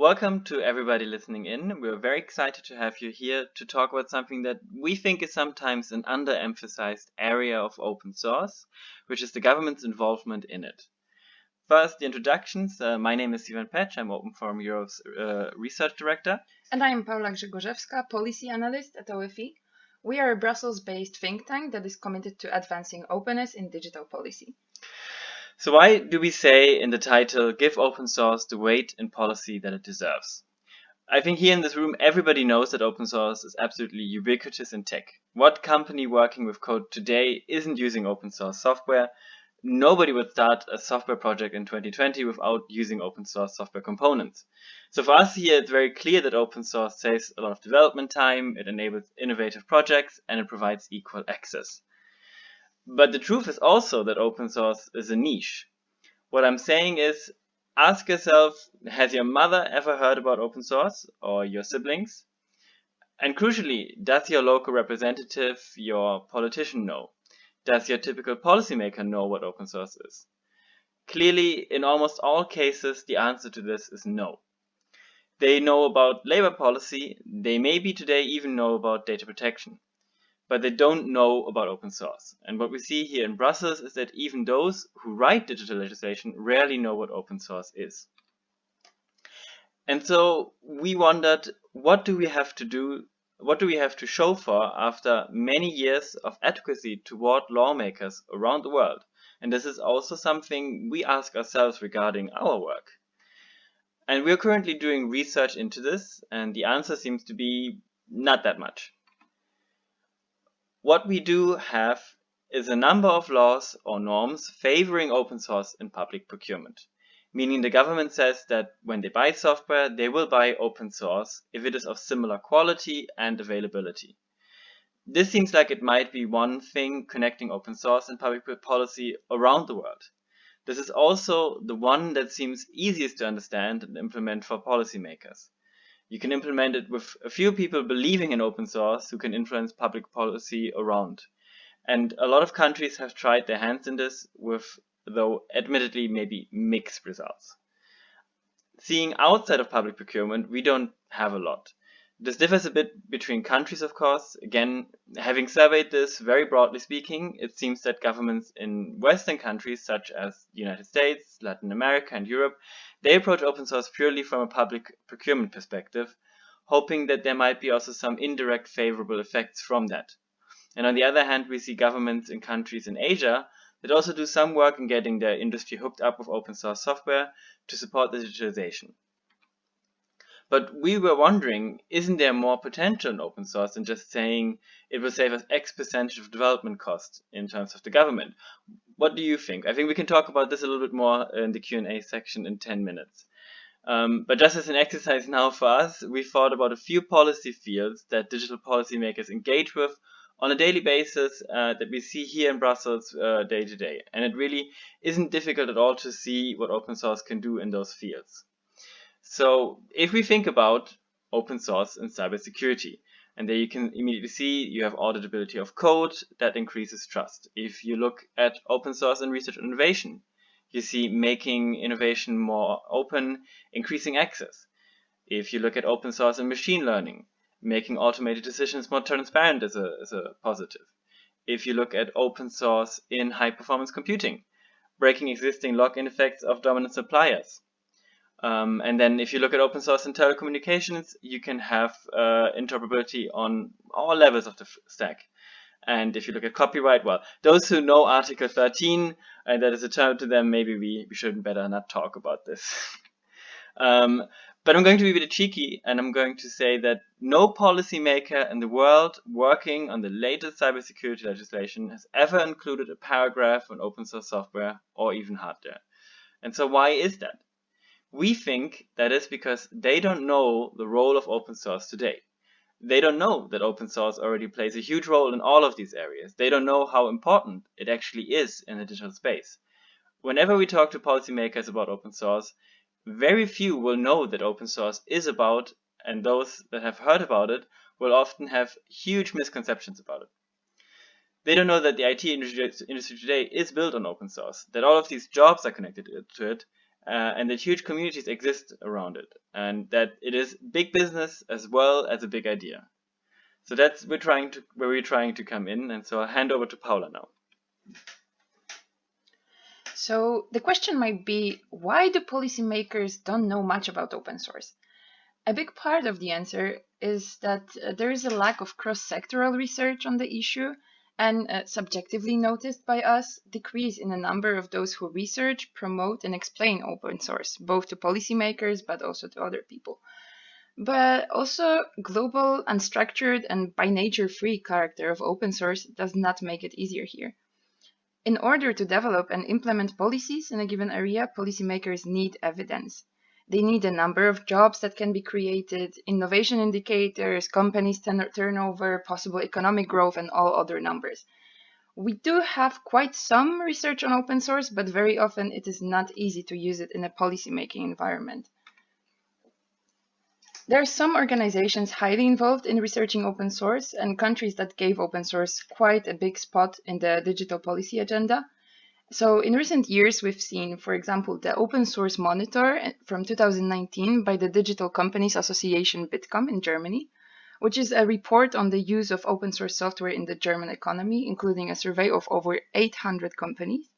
Welcome to everybody listening in. We're very excited to have you here to talk about something that we think is sometimes an underemphasized area of open source, which is the government's involvement in it. First, the introductions. Uh, my name is Ivan Petch. I'm Open Forum Europe's uh, research director. And I'm Paula Grzegorzewska, policy analyst at OFE. We are a Brussels-based think tank that is committed to advancing openness in digital policy. So why do we say in the title, give open source the weight and policy that it deserves? I think here in this room, everybody knows that open source is absolutely ubiquitous in tech. What company working with code today isn't using open source software? Nobody would start a software project in 2020 without using open source software components. So for us here, it's very clear that open source saves a lot of development time, it enables innovative projects, and it provides equal access. But the truth is also that open source is a niche. What I'm saying is, ask yourself, has your mother ever heard about open source or your siblings? And crucially, does your local representative, your politician know? Does your typical policymaker know what open source is? Clearly, in almost all cases, the answer to this is no. They know about labor policy, they maybe today even know about data protection but they don't know about open source. And what we see here in Brussels is that even those who write digital legislation rarely know what open source is. And so we wondered, what do we have to do? What do we have to show for after many years of advocacy toward lawmakers around the world? And this is also something we ask ourselves regarding our work. And we're currently doing research into this, and the answer seems to be not that much. What we do have is a number of laws or norms favoring open source in public procurement, meaning the government says that when they buy software, they will buy open source if it is of similar quality and availability. This seems like it might be one thing connecting open source and public policy around the world. This is also the one that seems easiest to understand and implement for policymakers. You can implement it with a few people believing in open source who can influence public policy around. And a lot of countries have tried their hands in this with, though admittedly, maybe mixed results. Seeing outside of public procurement, we don't have a lot. This differs a bit between countries, of course. Again, having surveyed this very broadly speaking, it seems that governments in Western countries such as the United States, Latin America, and Europe they approach open source purely from a public procurement perspective, hoping that there might be also some indirect favorable effects from that. And on the other hand, we see governments in countries in Asia that also do some work in getting their industry hooked up with open source software to support the digitalization. But we were wondering, isn't there more potential in open source than just saying it will save us X percentage of development costs in terms of the government? What do you think? I think we can talk about this a little bit more in the Q&A section in 10 minutes. Um, but just as an exercise now for us, we thought about a few policy fields that digital policymakers engage with on a daily basis uh, that we see here in Brussels uh, day to day. And it really isn't difficult at all to see what open source can do in those fields. So if we think about open source and cybersecurity, and there you can immediately see you have auditability of code that increases trust. If you look at open source and research innovation, you see making innovation more open, increasing access. If you look at open source and machine learning, making automated decisions more transparent is a, is a positive. If you look at open source in high performance computing, breaking existing lock-in effects of dominant suppliers, um, and then if you look at open source and telecommunications, you can have uh, interoperability on all levels of the stack. And if you look at copyright, well, those who know Article 13, and that is a term to them, maybe we, we shouldn't better not talk about this. um, but I'm going to be a bit cheeky, and I'm going to say that no policymaker in the world working on the latest cybersecurity legislation has ever included a paragraph on open source software or even hardware. And so why is that? We think that is because they don't know the role of open source today. They don't know that open source already plays a huge role in all of these areas. They don't know how important it actually is in the digital space. Whenever we talk to policymakers about open source, very few will know that open source is about, and those that have heard about it will often have huge misconceptions about it. They don't know that the IT industry today is built on open source, that all of these jobs are connected to it, uh, and that huge communities exist around it, and that it is big business as well as a big idea. So that's we're trying to where we're trying to come in, and so I'll hand over to Paula now. So the question might be, why do policymakers don't know much about open source? A big part of the answer is that uh, there is a lack of cross-sectoral research on the issue and uh, subjectively noticed by us decrease in the number of those who research, promote and explain open source, both to policymakers but also to other people. But also global, unstructured and by nature free character of open source does not make it easier here. In order to develop and implement policies in a given area, policymakers need evidence. They need a number of jobs that can be created, innovation indicators, companies turnover, possible economic growth, and all other numbers. We do have quite some research on open source, but very often it is not easy to use it in a policymaking environment. There are some organizations highly involved in researching open source and countries that gave open source quite a big spot in the digital policy agenda. So in recent years, we've seen, for example, the Open Source Monitor eh, from 2019 by the Digital Companies Association Bitkom in Germany, which is a report on the use of open source software in the German economy, including a survey of over 800 companies.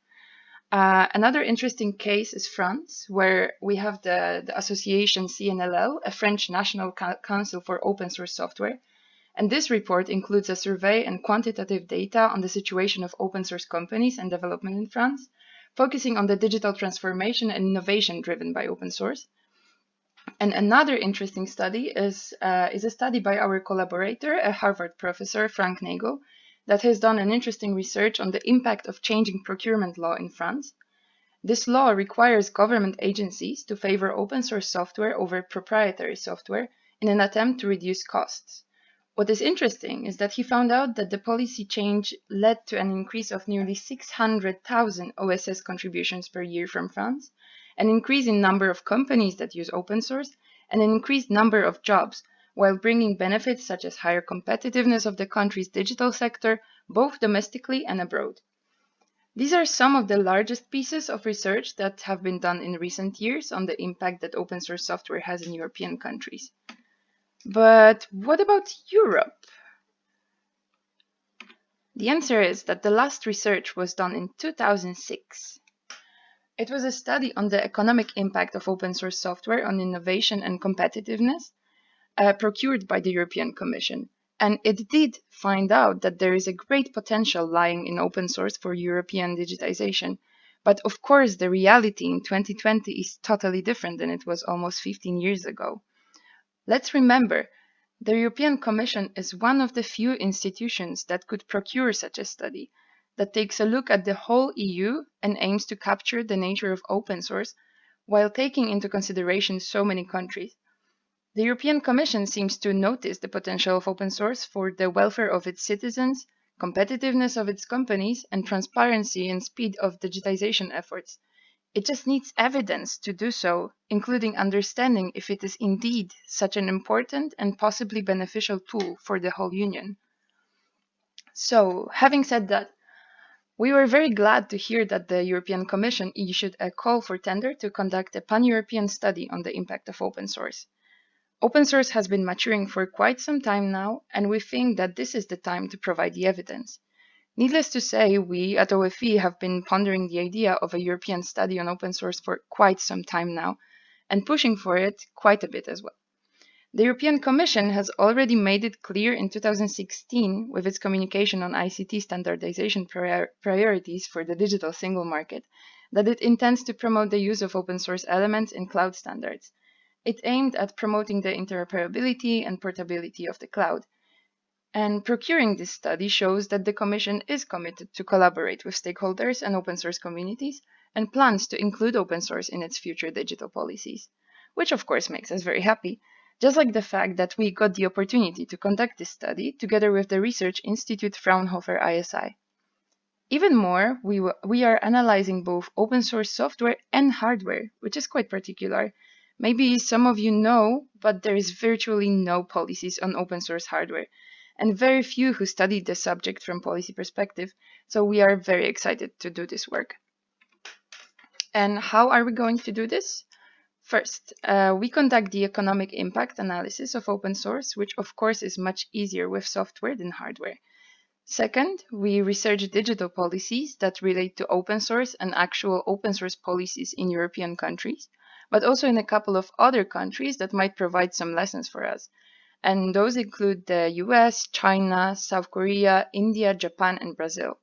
Uh, another interesting case is France, where we have the, the association CNLL, a French National Council for Open Source Software, and this report includes a survey and quantitative data on the situation of open source companies and development in France, focusing on the digital transformation and innovation driven by open source. And another interesting study is, uh, is a study by our collaborator, a Harvard professor, Frank Nagle, that has done an interesting research on the impact of changing procurement law in France. This law requires government agencies to favor open source software over proprietary software in an attempt to reduce costs. What is interesting is that he found out that the policy change led to an increase of nearly 600,000 OSS contributions per year from France, an increase in number of companies that use open source, and an increased number of jobs, while bringing benefits such as higher competitiveness of the country's digital sector, both domestically and abroad. These are some of the largest pieces of research that have been done in recent years on the impact that open source software has in European countries. But what about Europe? The answer is that the last research was done in 2006. It was a study on the economic impact of open source software on innovation and competitiveness uh, procured by the European Commission. And it did find out that there is a great potential lying in open source for European digitization. But of course, the reality in 2020 is totally different than it was almost 15 years ago. Let's remember, the European Commission is one of the few institutions that could procure such a study that takes a look at the whole EU and aims to capture the nature of open source while taking into consideration so many countries. The European Commission seems to notice the potential of open source for the welfare of its citizens, competitiveness of its companies, and transparency and speed of digitization efforts. It just needs evidence to do so, including understanding if it is indeed such an important and possibly beneficial tool for the whole Union. So, having said that, we were very glad to hear that the European Commission issued a call for tender to conduct a pan-European study on the impact of open source. Open source has been maturing for quite some time now, and we think that this is the time to provide the evidence. Needless to say, we at OFE have been pondering the idea of a European study on open source for quite some time now, and pushing for it quite a bit as well. The European Commission has already made it clear in 2016 with its communication on ICT standardization prior priorities for the digital single market that it intends to promote the use of open source elements in cloud standards. It aimed at promoting the interoperability and portability of the cloud, and procuring this study shows that the Commission is committed to collaborate with stakeholders and open source communities and plans to include open source in its future digital policies, which of course makes us very happy, just like the fact that we got the opportunity to conduct this study together with the Research Institute Fraunhofer ISI. Even more, we, we are analyzing both open source software and hardware, which is quite particular. Maybe some of you know, but there is virtually no policies on open source hardware, and very few who studied the subject from policy perspective, so we are very excited to do this work. And how are we going to do this? First, uh, we conduct the economic impact analysis of open source, which of course is much easier with software than hardware. Second, we research digital policies that relate to open source and actual open source policies in European countries, but also in a couple of other countries that might provide some lessons for us. And those include the US, China, South Korea, India, Japan, and Brazil.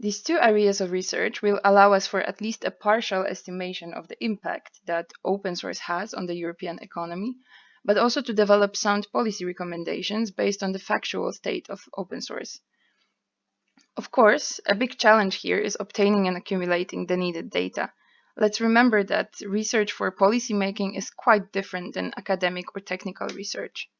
These two areas of research will allow us for at least a partial estimation of the impact that open source has on the European economy, but also to develop sound policy recommendations based on the factual state of open source. Of course, a big challenge here is obtaining and accumulating the needed data. Let's remember that research for policymaking is quite different than academic or technical research.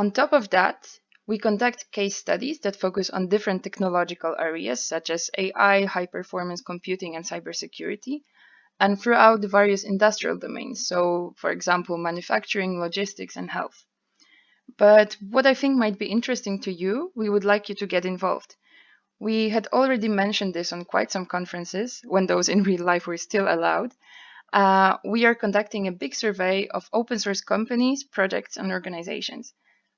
On top of that, we conduct case studies that focus on different technological areas such as AI, high performance computing, and cybersecurity, and throughout the various industrial domains, so for example, manufacturing, logistics, and health. But what I think might be interesting to you, we would like you to get involved. We had already mentioned this on quite some conferences, when those in real life were still allowed. Uh, we are conducting a big survey of open source companies, projects, and organizations.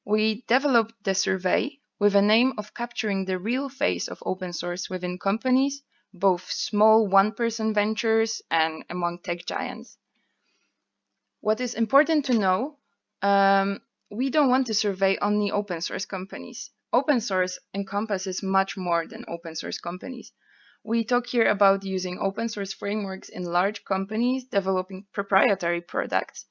We developed the survey with a aim of capturing the real face of open source within companies, both small one-person ventures and among tech giants. What is important to know, um, we don't want to survey only open source companies. Open source encompasses much more than open source companies. We talk here about using open source frameworks in large companies developing proprietary products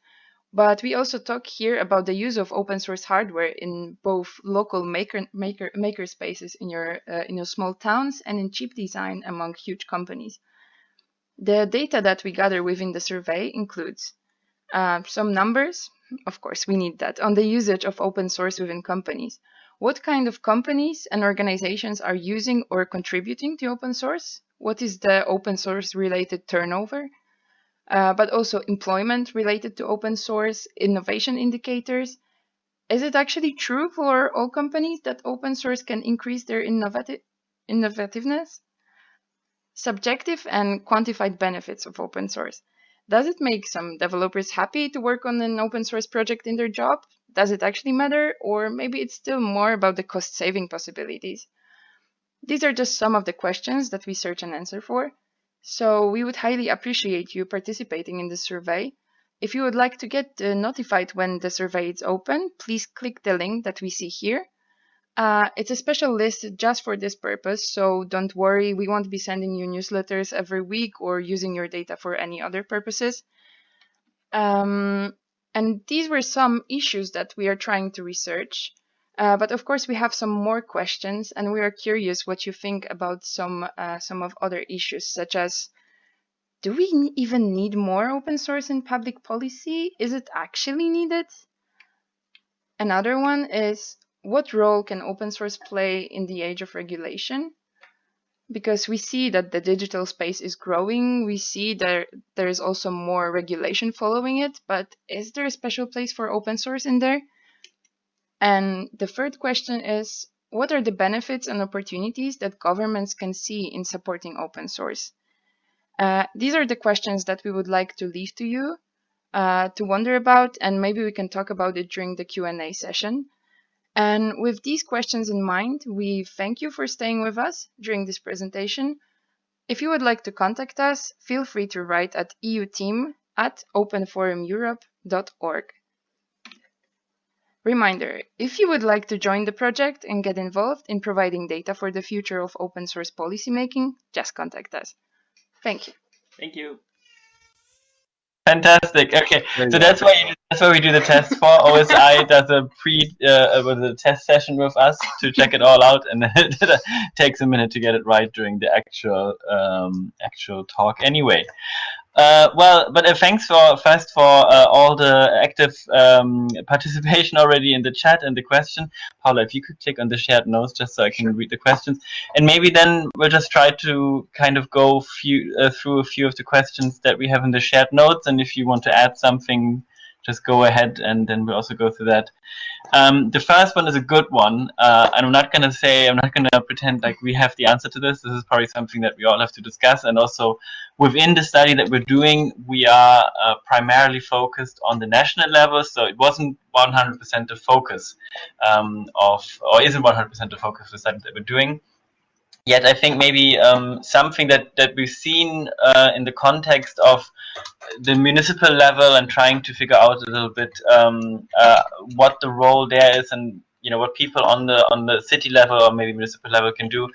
but we also talk here about the use of open source hardware in both local maker maker maker spaces in your uh, in your small towns and in chip design among huge companies. The data that we gather within the survey includes uh, some numbers, of course we need that, on the usage of open source within companies. What kind of companies and organizations are using or contributing to open source? What is the open source related turnover? Uh, but also employment related to open source, innovation indicators. Is it actually true for all companies that open source can increase their innovative innovativeness? Subjective and quantified benefits of open source. Does it make some developers happy to work on an open source project in their job? Does it actually matter? Or maybe it's still more about the cost saving possibilities? These are just some of the questions that we search and answer for. So we would highly appreciate you participating in the survey. If you would like to get uh, notified when the survey is open, please click the link that we see here. Uh, it's a special list just for this purpose, so don't worry, we won't be sending you newsletters every week or using your data for any other purposes. Um, and these were some issues that we are trying to research. Uh, but of course, we have some more questions, and we are curious what you think about some uh, some of other issues, such as do we even need more open source in public policy? Is it actually needed? Another one is what role can open source play in the age of regulation? Because we see that the digital space is growing, we see that there is also more regulation following it, but is there a special place for open source in there? And the third question is, what are the benefits and opportunities that governments can see in supporting open source? Uh, these are the questions that we would like to leave to you uh, to wonder about, and maybe we can talk about it during the Q&A session. And with these questions in mind, we thank you for staying with us during this presentation. If you would like to contact us, feel free to write at euteam at openforumeurope.org. Reminder, if you would like to join the project and get involved in providing data for the future of open source policymaking, just contact us. Thank you. Thank you. Fantastic. Okay, so that's why you, that's why we do the test for. OSI does a pre uh, with a test session with us to check it all out, and it takes a minute to get it right during the actual um, actual talk. Anyway, uh, well, but uh, thanks for first for uh, all the active um, participation already in the chat and the question. Paula, if you could click on the shared notes just so I can read the questions, and maybe then we'll just try to kind of go few, uh, through a few of the questions that we have in the shared notes, and if you want to add something, just go ahead, and then we'll also go through that. Um, the first one is a good one, uh, and I'm not going to say, I'm not going to pretend like we have the answer to this. This is probably something that we all have to discuss. And also within the study that we're doing, we are uh, primarily focused on the national level. So it wasn't 100% the focus um, of, or isn't 100% the focus of the study that we're doing. Yet I think maybe um, something that, that we've seen uh, in the context of the municipal level and trying to figure out a little bit um, uh, what the role there is and you know what people on the on the city level or maybe municipal level can do.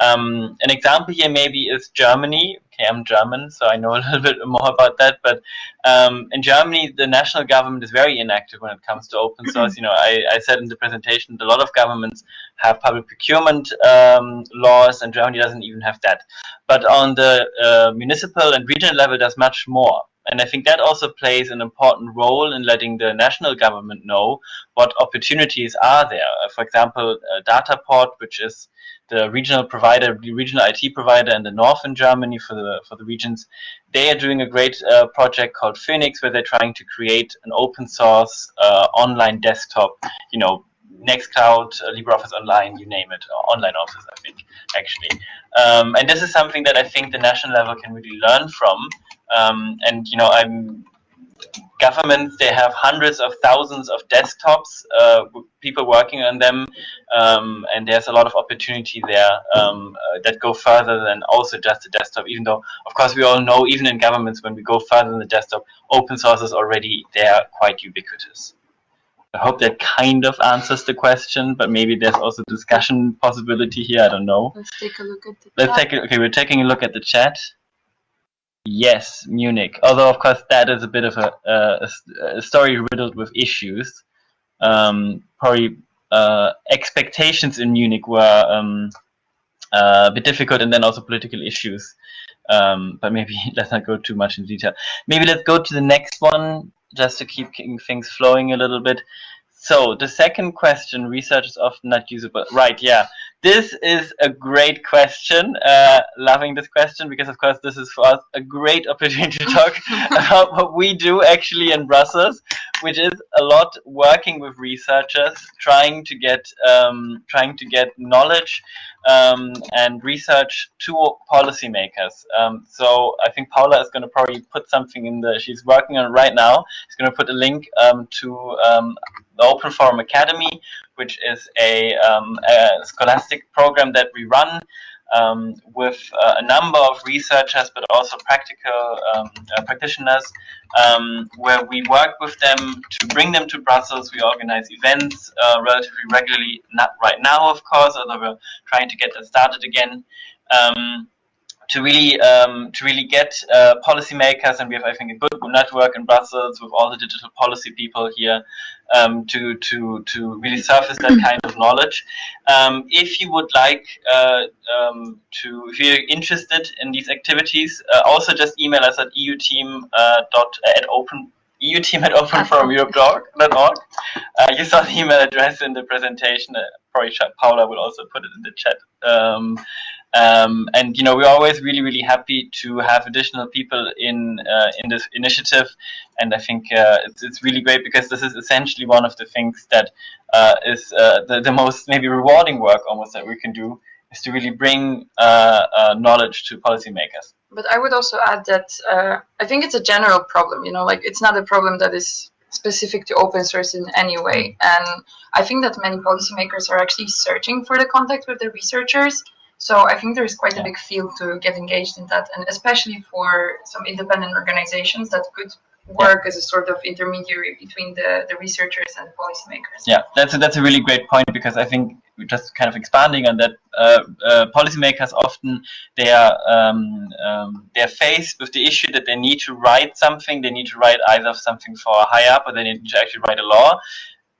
Um, an example here maybe is Germany. Okay, I'm German, so I know a little bit more about that. But um, in Germany, the national government is very inactive when it comes to open source. you know, I, I said in the presentation that a lot of governments have public procurement um, laws, and Germany doesn't even have that. But on the uh, municipal and regional level, there's much more. And I think that also plays an important role in letting the national government know what opportunities are there. Uh, for example, uh, Dataport, which is the regional provider, the regional IT provider in the north in Germany for the for the regions, they are doing a great uh, project called Phoenix, where they're trying to create an open source uh, online desktop, you know, Nextcloud, uh, LibreOffice Online, you name it, online office, I think, actually. Um, and this is something that I think the national level can really learn from um, and you know, I'm governments they have hundreds of thousands of desktops, uh, people working on them, um, and there's a lot of opportunity there um, uh, that go further than also just the desktop. Even though, of course, we all know even in governments when we go further than the desktop, open source is already there, quite ubiquitous. I hope that kind of answers the question, but maybe there's also discussion possibility here. I don't know. Let's take a look at the. Let's chat. take a, okay. We're taking a look at the chat. Yes, Munich. Although, of course, that is a bit of a, a, a story riddled with issues. Um, probably uh, expectations in Munich were um, uh, a bit difficult, and then also political issues. Um, but maybe let's not go too much in detail. Maybe let's go to the next one, just to keep things flowing a little bit. So the second question, research is often not usable. Right, yeah. This is a great question. Uh, loving this question because, of course, this is for us a great opportunity to talk about what we do actually in Brussels, which is a lot working with researchers, trying to get um, trying to get knowledge um, and research to policymakers. Um, so I think Paula is going to probably put something in the. She's working on right now. She's going to put a link um, to um, the Open Forum Academy, which is a, um, a scholastic program that we run um, with uh, a number of researchers, but also practical um, uh, practitioners, um, where we work with them to bring them to Brussels. We organize events uh, relatively regularly, not right now, of course, although we're trying to get that started again. To really um, to really get uh, policymakers, and we have I think a good network in Brussels with all the digital policy people here um, to to to really surface that kind of knowledge. Um, if you would like uh, um, to, if you're interested in these activities, uh, also just email us at euteam uh, dot at open EU team at openforumeurope.org. Uh, you saw the email address in the presentation. Uh, probably Paula will also put it in the chat. Um, um, and you know we're always really really happy to have additional people in uh, in this initiative, and I think uh, it's it's really great because this is essentially one of the things that uh, is uh, the the most maybe rewarding work almost that we can do is to really bring uh, uh, knowledge to policymakers. But I would also add that I think it's a general problem. You know, like it's not a problem that is specific to open source in any way. And I think that many policymakers are actually searching for the contact with the researchers so I think there's quite a big field to get engaged in that, and especially for some independent organizations that could work as a sort of intermediary between the, the researchers and policymakers. Yeah, that's a, that's a really great point because I think just kind of expanding on that, uh, uh, policymakers often they are um, um, they are faced with the issue that they need to write something. They need to write either something for a high up, or they need to actually write a law,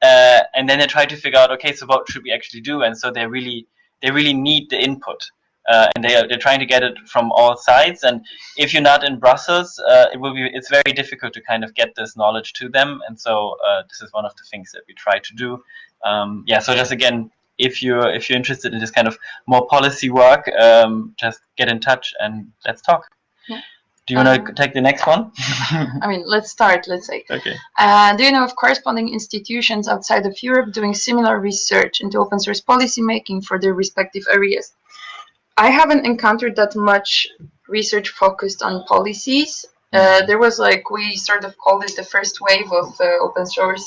uh, and then they try to figure out, okay, so what should we actually do? And so they're really they really need the input. Uh, and they are, they're trying to get it from all sides. And if you're not in Brussels, uh, it will be it's very difficult to kind of get this knowledge to them. And so uh, this is one of the things that we try to do. Um, yeah. So just again, if you're if you're interested in this kind of more policy work, um, just get in touch and let's talk. Yeah. Do you want Um, to take the next one? I mean, let's start. Let's say. okay. Uh, do you know of corresponding institutions outside of Europe doing similar research into open source policy making for their respective areas? I haven't encountered that much research focused on policies. Uh, there was like we sort of called it the first wave of uh, open source,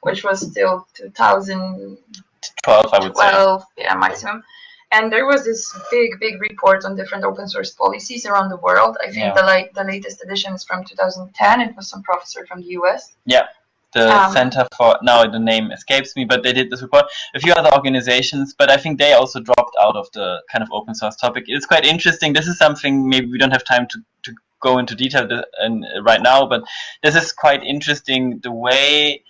which was still 2012, 12, I would say. yeah, maximum. And there was this big, big report on different open source policies around the world. I think Yeah. the like the latest edition is from 2010. It was some professor from the US. Yeah the Um, Center for, now the name escapes me, but they did this report. A few other organizations, but I think they also dropped out of the kind of open source topic. It's quite interesting. This is something maybe we don't have time to, to go into detail and, uh, right now, but this is quite interesting. The way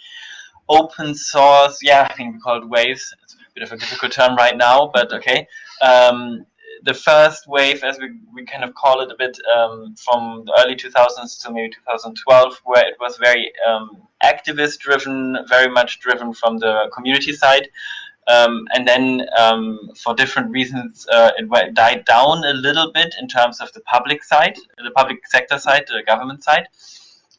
open source, yeah, I think we call it waves. Bit of a difficult term right now, but okay. Um, the first wave, as we, we kind of call it a bit, um, from the early 2000s to maybe 2012, where it was very um, activist driven, very much driven from the community side. Um, and then, um, for different reasons, uh, it died down a little bit in terms of the public side, the public sector side, the government side.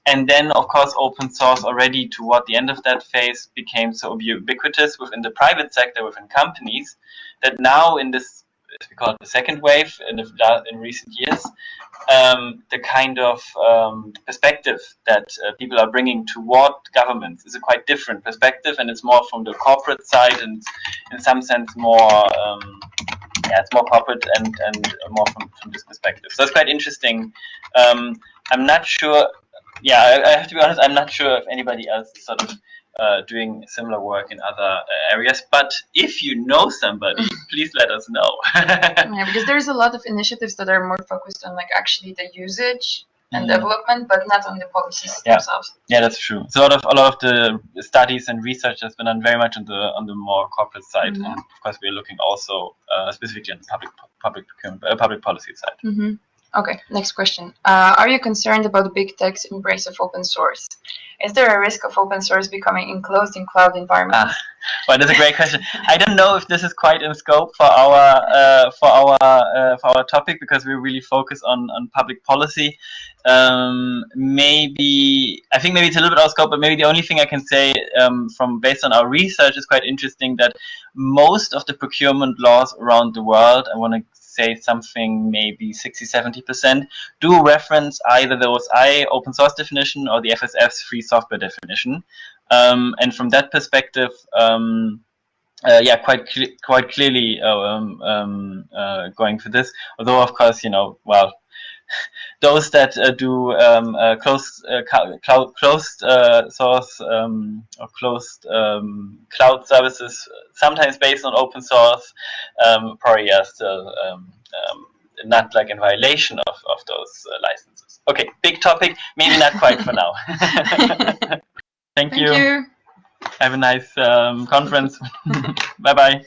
And then, of course, open source already toward the end of that phase became so ubiquitous within the private sector, within companies, that now in this, we call it, the second wave in, the, in recent years, um, the kind of um, perspective that uh, people are bringing toward governments is a quite different perspective, and it's more from the corporate side, and in some sense more, um, yeah, it's more corporate and and more from, from this perspective. So it's quite interesting. Um, I'm not sure. Yeah, I, I have to be honest. I'm not sure if anybody else is sort of uh, doing similar work in other uh, areas. But if you know somebody, please let us know. Yeah, because there's a lot of initiatives that are more focused on like actually the usage and Mhm. development, but not on the policies Yeah. themselves. Yeah, that's true. So a lot of a lot of the studies and research has been done very much on the on the more corporate side, Mhm. and of course we're looking also uh, specifically on the public public procurement, uh, public policy side. hmm Okay, next question. Uh, are you concerned about big tech's embrace of open source? Is there a risk of open source becoming enclosed in cloud environments? Well, that's a great question. I don't know if this is quite in scope for our uh, for our uh, for our topic because we really focus on on public policy. Um, maybe I think maybe it's a little bit out of scope, but maybe the only thing I can say um, from based on our research is quite interesting that most of the procurement laws around the world, I want to say something maybe 60 70 percent do reference either the OSI open source definition or the FSF's free software definition. Um, and from that perspective, um, uh, yeah, quite cle quite clearly uh, um, um, uh, going for this. Although, of course, you know, well, those that uh, do um, uh, closed uh, cloud closed uh, source um, or closed um, cloud services, sometimes based on open source, um, probably are still um, um, not like in violation of, of those uh, licenses. Okay, big topic, maybe not quite for now. Thank, Thank you. Have a nice um, conference. bye bye.